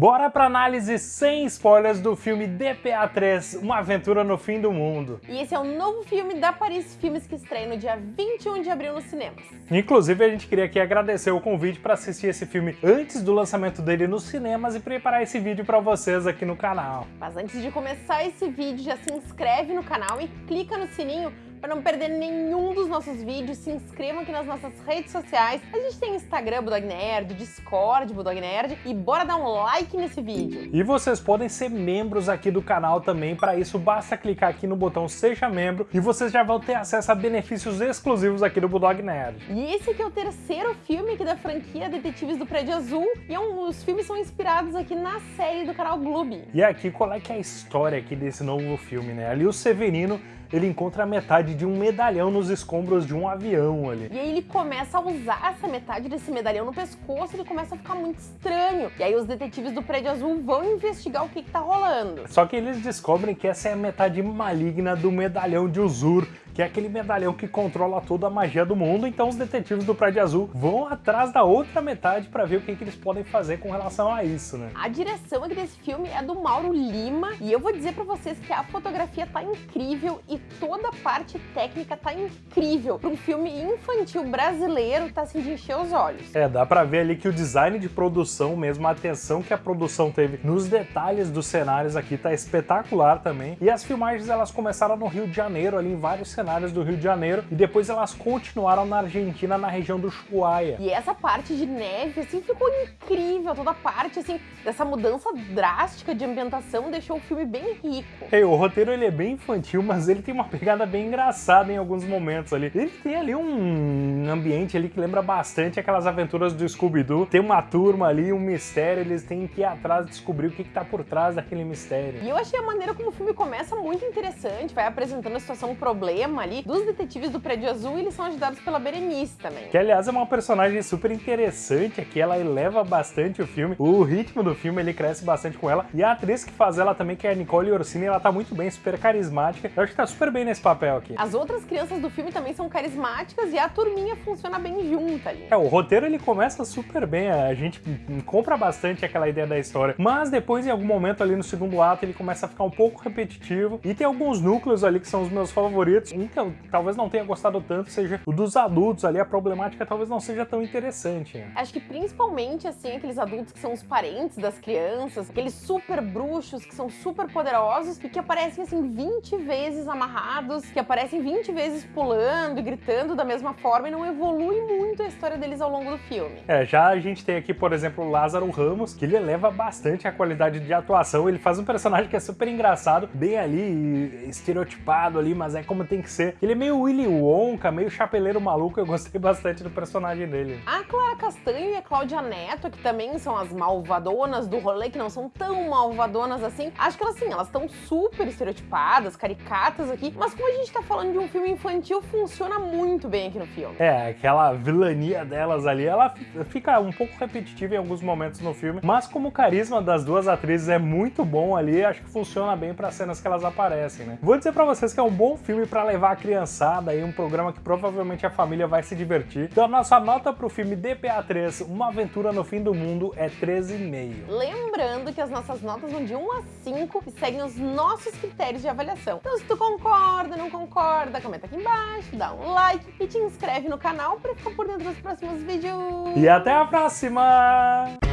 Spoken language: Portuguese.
Bora pra análise sem spoilers do filme DPA 3, Uma Aventura no Fim do Mundo. E esse é o novo filme da Paris Filmes que estreia no dia 21 de abril nos cinemas. Inclusive, a gente queria aqui agradecer o convite para assistir esse filme antes do lançamento dele nos cinemas e preparar esse vídeo para vocês aqui no canal. Mas antes de começar esse vídeo, já se inscreve no canal e clica no sininho para não perder nenhum dos nossos vídeos, se inscrevam aqui nas nossas redes sociais. A gente tem Instagram Budog Nerd, Discord Budog Nerd e bora dar um like nesse vídeo. E vocês podem ser membros aqui do canal também, para isso basta clicar aqui no botão Seja Membro e vocês já vão ter acesso a benefícios exclusivos aqui do Budog Nerd. E esse aqui é o terceiro filme aqui da franquia Detetives do Prédio Azul e é um, os filmes são inspirados aqui na série do canal Gloob. E aqui, qual é que é a história aqui desse novo filme, né? Ali o Severino ele encontra a metade de um medalhão nos escombros de um avião ali. E aí ele começa a usar essa metade desse medalhão no pescoço e ele começa a ficar muito estranho. E aí os detetives do Prédio Azul vão investigar o que, que tá rolando. Só que eles descobrem que essa é a metade maligna do medalhão de Uzur, que é aquele medalhão que controla toda a magia do mundo, então os detetives do Prédio Azul vão atrás da outra metade para ver o que, que eles podem fazer com relação a isso, né? A direção aqui desse filme é do Mauro Lima, e eu vou dizer para vocês que a fotografia tá incrível e toda a parte técnica tá incrível. Para um filme infantil brasileiro, tá assim de encher os olhos. É, dá para ver ali que o design de produção mesmo, a atenção que a produção teve nos detalhes dos cenários aqui tá espetacular também. E as filmagens elas começaram no Rio de Janeiro, ali em vários cenários do Rio de Janeiro, e depois elas continuaram na Argentina, na região do Ushuaia. E essa parte de neve, assim, ficou incrível, toda a parte, assim, dessa mudança drástica de ambientação deixou o filme bem rico. Hey, o roteiro ele é bem infantil, mas ele tem uma pegada bem engraçada em alguns momentos ali. Ele tem ali um ambiente ali que lembra bastante aquelas aventuras do Scooby-Doo. Tem uma turma ali, um mistério, eles têm que ir atrás descobrir o que, que tá por trás daquele mistério. E eu achei a maneira como o filme começa muito interessante, vai apresentando a situação, um problema ali dos detetives do Prédio Azul e eles são ajudados pela Berenice também. Que aliás é uma personagem super interessante aqui, ela eleva bastante o filme, o ritmo do filme ele cresce bastante com ela e a atriz que faz ela também, que é a Nicole Orsini, ela tá muito bem, super carismática, eu acho que tá super bem nesse papel aqui. As outras crianças do filme também são carismáticas e a turminha funciona bem junta ali. É, o roteiro ele começa super bem, a gente compra bastante aquela ideia da história, mas depois em algum momento ali no segundo ato ele começa a ficar um pouco repetitivo e tem alguns núcleos ali que são os meus favoritos, um que eu talvez não tenha gostado tanto seja o dos adultos ali, a problemática talvez não seja tão interessante. Né? Acho que principalmente assim, aqueles adultos que são os parentes das crianças, aqueles super bruxos que são super poderosos e que aparecem assim 20 vezes amarrados, que aparecem 20 vezes pulando e gritando da mesma forma e não evolui muito a história deles ao longo do filme. É, já a gente tem aqui, por exemplo, o Lázaro Ramos, que ele eleva bastante a qualidade de atuação, ele faz um personagem que é super engraçado, bem ali, estereotipado ali, mas é como tem que ser. Ele é meio Willy Wonka, meio chapeleiro maluco, eu gostei bastante do personagem dele. A Clara Castanho e a Cláudia Neto, que também são as malvadonas do rolê, que não são tão malvadonas assim, acho que elas, assim, elas estão super estereotipadas, caricatas aqui, mas como a gente tá falando de um filme infantil, funciona muito bem aqui no filme. É, aquela vilania delas ali, ela fica um pouco repetitiva em alguns momentos no filme, mas como o carisma das duas atrizes é muito bom ali, acho que funciona bem para cenas que elas aparecem, né? Vou dizer para vocês que é um bom filme para levar a criançada aí, um programa que provavelmente a família vai se divertir. Então a nossa nota pro filme DPA 3, Uma Aventura no Fim do Mundo, é 13,5. Lembrando que as nossas notas vão de 1 a 5 e seguem os nossos critérios de avaliação. Então se tu concorda, não concorda, comenta aqui embaixo, dá um like e te inscreve no canal para ficar por dentro dos próximos vídeos. E até a próxima!